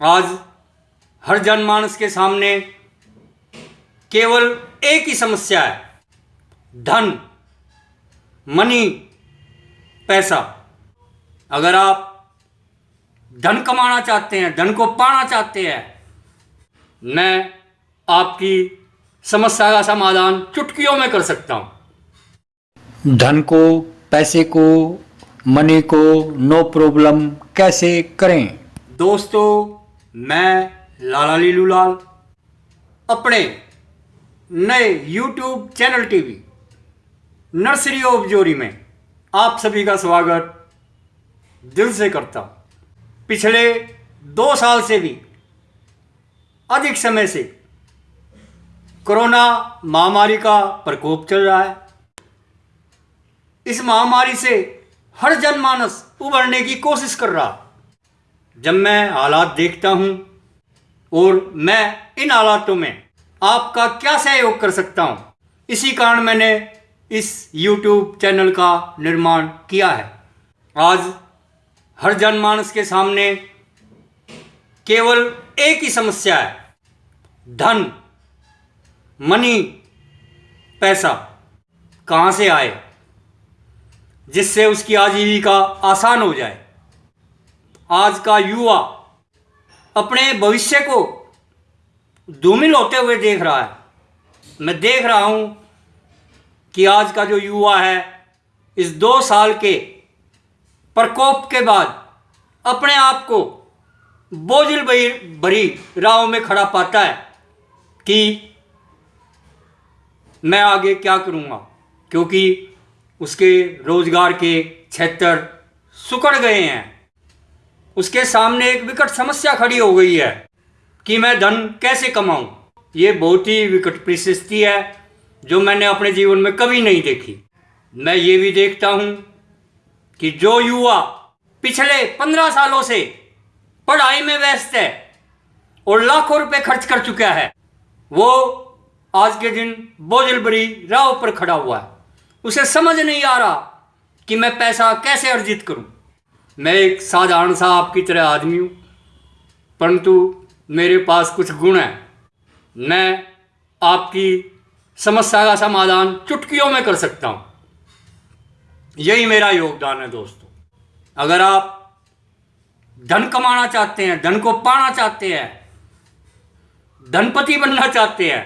आज हर जनमानस के सामने केवल एक ही समस्या है धन मनी पैसा। अगर आप धन कमाना चाहते हैं धन को पाना चाहते हैं मैं आपकी समस्या का समाधान चुटकियों में कर सकता हूँ। धन को पैसे को मनी को नो प्रॉब्लम कैसे करें? दोस्तों मैं लाला लीलू लाल अपने नए YouTube channel TV, nursery of जोरी में आप सभी का स्वागत दिल से करता पिछले दो साल से भी अधिक समय से कोरोना महामारी का प्रकोप चल रहा है। इस महामारी से हर जनमानस उभरने की कोशिश कर रहा जब मैं हालात देखता हूँ और मैं इन हालातों में आपका क्या सहयोग कर सकता हूँ, इसी कारण मैंने इस YouTube चैनल का निर्माण किया है। आज हर जनमानस के सामने केवल एक ही समस्या है, धन, मनी, पैसा कहाँ से आए, जिससे उसकी आजीविका आसान हो जाए। आज का युवा अपने भविष्य को धूमिल होते हुए देख रहा है। मैं देख रहा हूँ कि आज का जो युवा है, इस दो साल के प्रकोप के बाद अपने आप को बोझिल भरी राहों में खड़ा पाता है कि मैं आगे क्या करूँगा, क्योंकि उसके रोज़गार के क्षेत्र सुकड़ गए हैं। उसके सामने एक विकट समस्या खड़ी हो गई है कि मैं धन कैसे कमाऊं? ये बहुत ही विकट परिस्थिति है जो मैंने अपने जीवन में कभी नहीं देखी। मैं ये भी देखता हूँ कि जो युवा पिछले पंद्रह सालों से पढ़ाई में व्यस्त है और लाखों रुपए खर्च कर चुका है, वो आज के दिन बोझल बड़ी राह पर खड़ा हुआ है। उसे समझ नहीं आ रहा कि मैं पैसा कैसे अर्जित करूँ। मैं एक साधारण सा आपकी तरह आदमी हूँ, परंतु मेरे पास कुछ गुण हैं। मैं आपकी समस्या का समाधान चुटकियों में कर सकता हूँ। यही मेरा योगदान है दोस्तों। अगर आप धन कमाना चाहते हैं, धन को पाना चाहते हैं, धनपति बनना चाहते हैं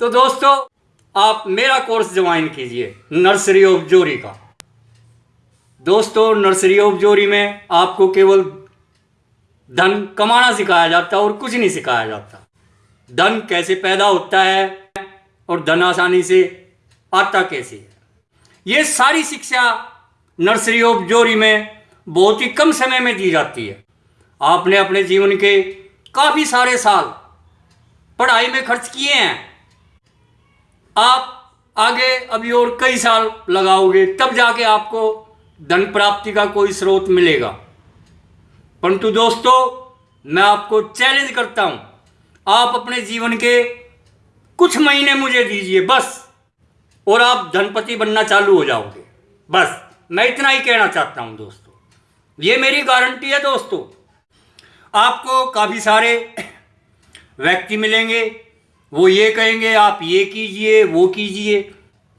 तो दोस्तों, आप मेरा कोर्स ज्वाइन कीजिए नर्सरी ऑफ़ जोरी का। दोस्तों नर्सरी ऑफ़ जोरी में आपको केवल धन कमाना सिखाया जाता और कुछ नहीं सिखाया जाता। धन कैसे पैदा होता है और धन आसानी से आता कैसे है? ये सारी शिक्षा नर्सरी ऑफ़ जोरी में बहुत ही कम समय में दी जाती है। आपने अपने जीवन के काफ़ी सारे साल पढ़ाई में खर्च किए हैं। आप आगे अभी और कई साल लगाओगे, तब जाके आपको धन प्राप्ति का कोई स्रोत मिलेगा। परंतु दोस्तों, मैं आपको चैलेंज करता हूँ। आप अपने जीवन के कुछ महीने मुझे दीजिए, बस। और आप धनपति बनना चालू हो जाओगे। बस, मैं इतना ही कहना चाहता हूँ दोस्तों। ये मेरी गारंटी है दोस्तों। आपको काफ़ी सारे व्यक्ति मिलेंगे। वो ये कहेंगे, आप ये कीजिए, वो कीजिए।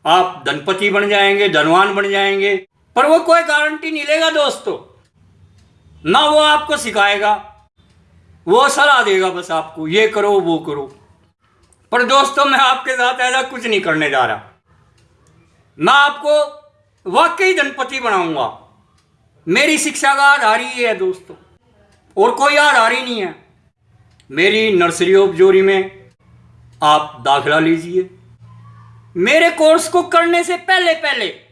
आप धनपति बन जाएँगे, धनवान बन जाएँगे। पर वो कोई गारंटी नहीं लेगा दोस्तों। ना वो आपको सिखाएगा, वो सलाह देगा बस आपको, ये करो, वो करो। पर दोस्तों, मैं आपके साथ ऐसा कुछ नहीं करने जा रहा। मैं आपको वाकई धनपति बनाऊँगा। मेरी शिक्षा का आधार ही है दोस्तों, और कोई आधार ही नहीं है। मेरी नर्सरी ऑफ़ जोरी में आप दाखिला लीजिए। मेरे कोर्स को करने से पहले पहले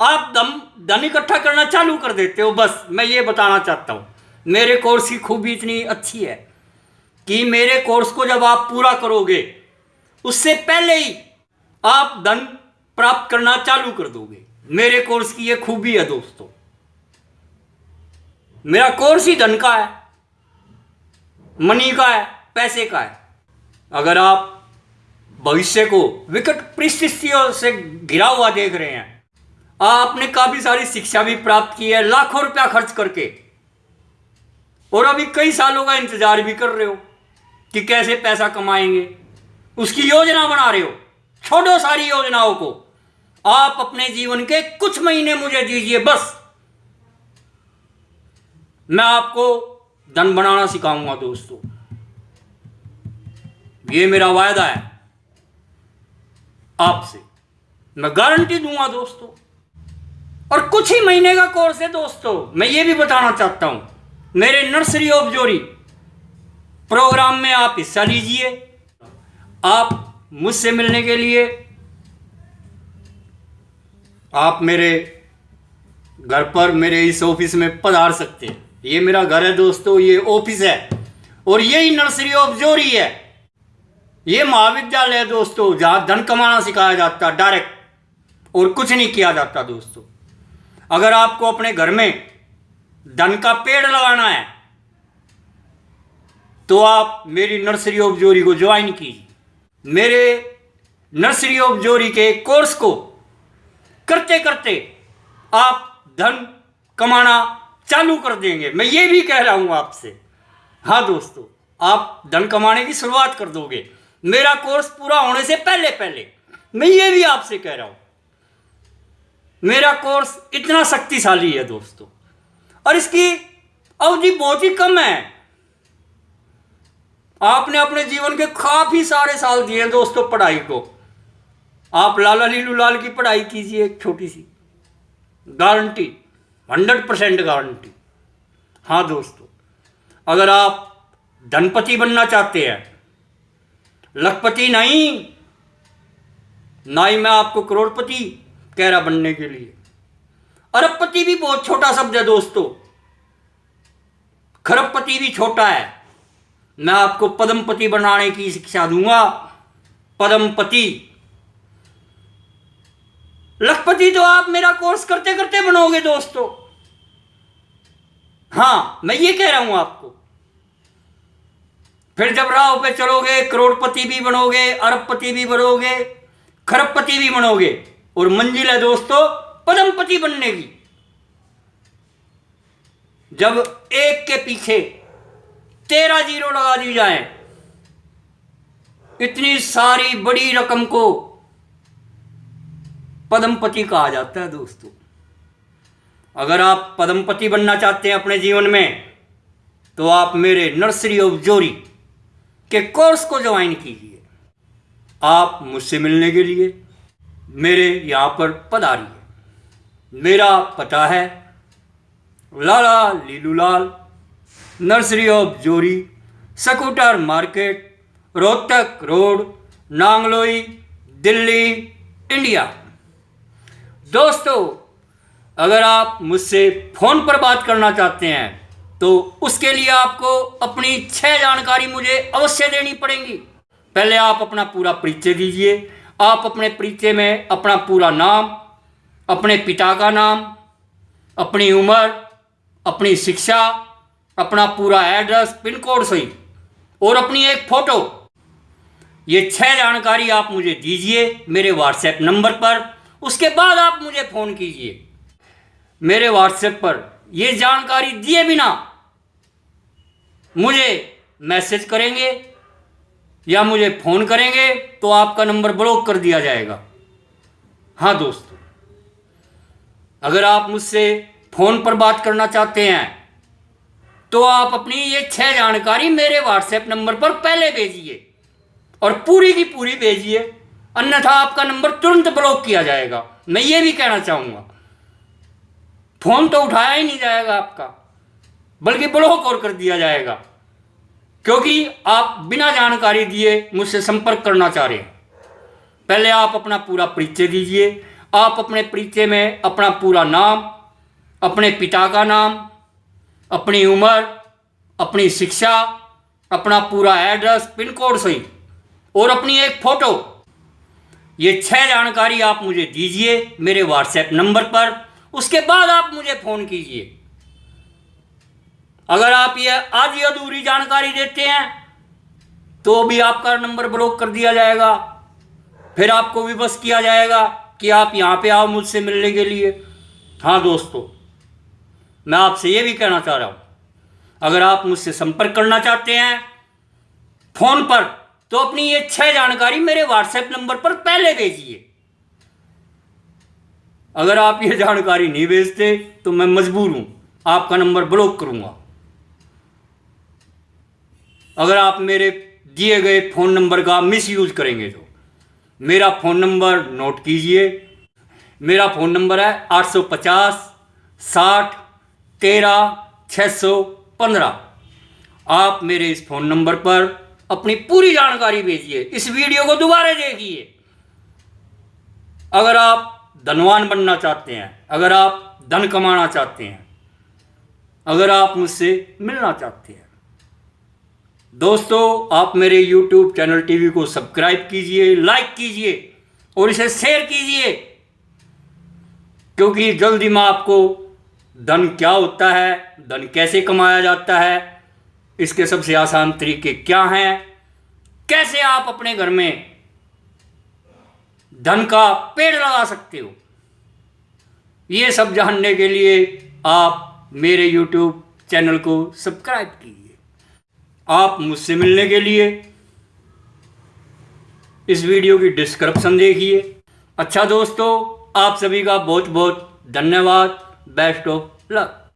आप दम धन इकट्ठा करना चालू कर देते हो, बस। मैं ये बताना चाहता हूँ, मेरे कोर्स की खूबी इतनी अच्छी है कि मेरे कोर्स को जब आप पूरा करोगे, उससे पहले ही आप धन प्राप्त करना चालू कर दोगे। मेरे कोर्स की ये खूबी है दोस्तों। मेरा कोर्स ही धन का है मनी का है, पैसे का है। अगर आप भविष्य को विकट परिस्थितियों से घिरा हुआ देख रहे हैं आपने काफ़ी सारी शिक्षा भी प्राप्त की है, लाखों रुपया खर्च करके। और अभी कई सालों का इंतज़ार भी कर रहे हो कि कैसे पैसा कमाएँगे। उसकी योजना बना रहे हो, छोड़ो सारी योजनाओं को। आप अपने जीवन के कुछ महीने मुझे दीजिए, बस। मैं आपको धन बनाना सिखाऊँगा, दोस्तों। ये मेरा वायदा है आपसे। मैं गारंटी दूँगा, दोस्तों। और कुछ ही महीने का कोर्स है दोस्तों। मैं ये भी बताना चाहता हूँ, मेरे नर्सरी ऑफ़ जोरी, प्रोग्राम में आप हिस्सा लीजिए। आप मुझसे मिलने के लिए, आप मेरे घर पर मेरे इस ऑफ़िस में पधार सकते हैं। ये मेरा घर है दोस्तों, ये ऑफ़िस है और यही नर्सरी ऑफ़ जोरी है। ये महाविद्यालय है दोस्तों, जहाँ धन कमाना सिखाया जाता, डायरेक्ट, और कुछ नहीं किया जाता दोस्तों। अगर आपको अपने घर में धन का पेड़ लगाना है तो आप मेरी नर्सरी ऑफ़ जोरी को ज्वाइन कीजिए। मेरे नर्सरी ऑफ़ जोरी के कोर्स को करते करते आप धन कमाना चालू कर देंगे। मैं ये भी कह रहा हूँ आपसे हाँ दोस्तों, आप धन कमाने की शुरुआत कर दोगे। मेरा कोर्स पूरा होने से पहले पहले मैं ये भी आपसे कह रहा हूँ मेरा कोर्स इतना शक्तिशाली है दोस्तों। और इसकी अवधि बहुत ही कम है। आपने अपने जीवन के काफ़ी सारे साल दिए हैं दोस्तों पढ़ाई को। आप लाला लीलू लाल की पढ़ाई कीजिए, छोटी सी। Guarantee, hundred percent guarantee. हाँ दोस्तों, अगर आप धनपति बनना चाहते हैं, लखपति नहीं, ना ही मैं आपको करोड़पति कह रहा बनने के लिए। अरबपति भी बहुत छोटा शब्द है दोस्तों। खरबपति भी छोटा है। मैं आपको पद्मपति बनाने की शिक्षा दूँगा। पद्मपति। लखपति तो आप मेरा कोर्स करते करते बनोगे दोस्तों। हाँ मैं ये कह रहा हूँ आपको। फिर जब राह पे चलोगे, करोड़पति भी बनोगे, अरबपति भी बनोगे, खरबपति भी बनोगे। और मंजिल है दोस्तों, पद्मपति बनने की। जब एक के पीछे तेरह ज़ीरो लगा दी जाए, इतनी सारी बड़ी रकम को पदमपति कहा जाता है दोस्तों। अगर आप पद्मपति बनना चाहते हैं अपने जीवन में तो आप मेरे नर्सरी ऑफ़ जोरी के कोर्स को ज्वाइन कीजिए। आप मुझसे मिलने के लिए मेरे यहाँ पर पधारिए मेरा पता है, Lala Leelulal, nursery of Jori, scooter market, Rohtak road, Nangloi, Delhi, India. दोस्तों, अगर आप मुझसे फ़ोन पर बात करना चाहते हैं तो उसके लिए आपको अपनी छह जानकारी मुझे अवश्य देनी पड़ेगी। पहले आप अपना पूरा परिचय दीजिए आप अपने परिचय में अपना पूरा नाम, अपने पिता का नाम, अपनी उम्र, अपनी शिक्षा, अपना पूरा एड्रेस, पिन कोड सही और अपनी एक फ़ोटो। ये छह जानकारी आप मुझे दीजिए मेरे व्हाट्सएप नंबर पर, उसके बाद आप मुझे फ़ोन कीजिए। मेरे व्हाट्सएप पर ये जानकारी दिए बिना मुझे मैसेज करेंगे या मुझे फ़ोन करेंगे तो आपका नंबर ब्लॉक कर दिया जाएगा। हाँ दोस्तों, अगर आप मुझसे फ़ोन पर बात करना चाहते हैं तो आप अपनी ये छह जानकारी मेरे व्हाट्सएप नंबर पर पहले भेजिए और पूरी की पूरी भेजिए, अन्यथा आपका नंबर तुरंत ब्लॉक किया जाएगा। मैं ये भी कहना चाहूँगा, फ़ोन तो उठाया ही नहीं जाएगा आपका, बल्कि ब्लॉक और कर दिया जाएगा। क्योंकि आप बिना जानकारी दिए मुझसे संपर्क करना चाह रहे हैं। पहले आप अपना पूरा परिचय दीजिए। आप अपने परिचय में अपना पूरा नाम, अपने पिता का नाम, अपनी उम्र, अपनी शिक्षा, अपना पूरा एड्रेस, पिन कोड सही और अपनी एक फ़ोटो। ये छह जानकारी आप मुझे दीजिए मेरे व्हाट्सएप नंबर पर। उसके बाद आप मुझे फ़ोन कीजिए। अगर आप ये आधी अधूरी जानकारी देते हैं तो भी आपका नंबर ब्लॉक कर दिया जाएगा। फिर आपको विवश किया जाएगा कि आप यहाँ पे आओ मुझसे मिलने के लिए। हाँ दोस्तों, मैं आपसे ये भी कहना चाह रहा हूँ, अगर आप मुझसे संपर्क करना चाहते हैं फ़ोन पर तो अपनी ये छह जानकारी मेरे व्हाट्सएप नंबर पर पहले भेजिए। अगर आप ये जानकारी नहीं भेजते तो मैं मजबूर हूँ, आपका नंबर ब्लॉक करूँगा। अगर आप मेरे दिए गए फ़ोन नंबर का मिस यूज़ करेंगे तो। मेरा फ़ोन नंबर नोट कीजिए। मेरा फ़ोन नंबर है आठ सौ पचास, साठ, तेरह छः सौ पंद्रह। आप मेरे इस फ़ोन नंबर पर अपनी पूरी जानकारी भेजिए। इस वीडियो को दोबारा देखिए। अगर आप धनवान बनना चाहते हैं, अगर आप धन कमाना चाहते हैं, अगर आप मुझसे मिलना चाहते हैं दोस्तों, आप मेरे YouTube चैनल टीवी को सब्सक्राइब कीजिए लाइक कीजिए और इसे शेयर कीजिए। क्योंकि जल्दी मैं आपको धन क्या होता है, धन कैसे कमाया जाता है, इसके सबसे आसान तरीके क्या हैं, कैसे आप अपने घर में धन का पेड़ लगा सकते हो, ये सब जानने के लिए आप मेरे YouTube चैनल को सब्सक्राइब कीजिए। आप मुझसे मिलने के लिए इस वीडियो की डिस्क्रिप्शन देखिए। अच्छा दोस्तों, आप सभी का बहुत बहुत धन्यवाद। Best of luck.